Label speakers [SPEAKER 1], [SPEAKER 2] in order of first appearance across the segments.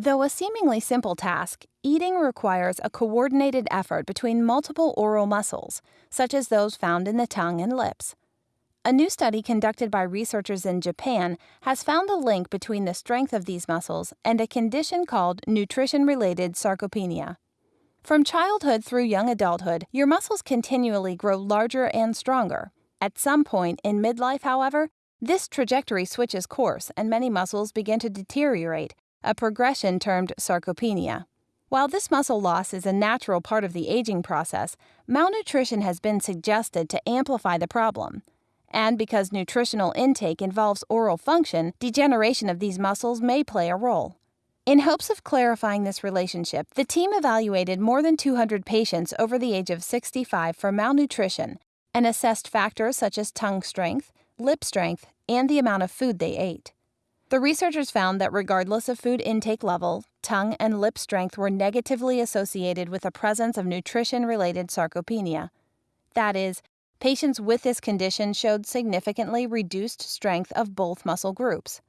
[SPEAKER 1] Though a seemingly simple task, eating requires a coordinated effort between multiple oral muscles, such as those found in the tongue and lips. A new study conducted by researchers in Japan has found a link between the strength of these muscles and a condition called nutrition related sarcopenia. From childhood through young adulthood, your muscles continually grow larger and stronger. At some point in midlife, however, this trajectory switches course and many muscles begin to deteriorate, a progression termed sarcopenia. While this muscle loss is a natural part of the aging process, malnutrition has been suggested to amplify the problem. And because nutritional intake involves oral function, degeneration of these muscles may play a role. In hopes of clarifying this relationship, the team evaluated more than 200 patients over the age of 65 for malnutrition and assessed factors such as tongue strength, lip strength, and the amount of food they ate. The researchers found that regardless of food intake level, tongue and lip strength were negatively associated with the presence of nutrition related sarcopenia. That is, patients with this condition showed significantly reduced strength of both muscle groups.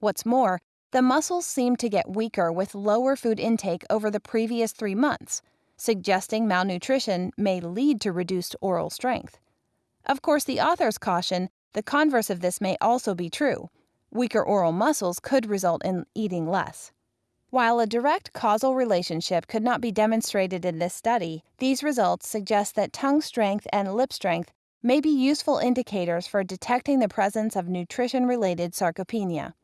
[SPEAKER 1] What's more, the muscles seemed to get weaker with lower food intake over the previous three months, suggesting malnutrition may lead to reduced oral strength. Of course, the authors caution the converse of this may also be true. Weaker oral muscles could result in eating less. While a direct causal relationship could not be demonstrated in this study, these results suggest that tongue strength and lip strength may be useful indicators for detecting the presence of nutrition related sarcopenia.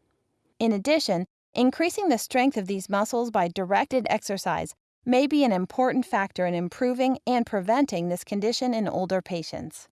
[SPEAKER 1] In addition, increasing the strength of these muscles by directed exercise may be an important factor in improving and preventing this condition in older patients.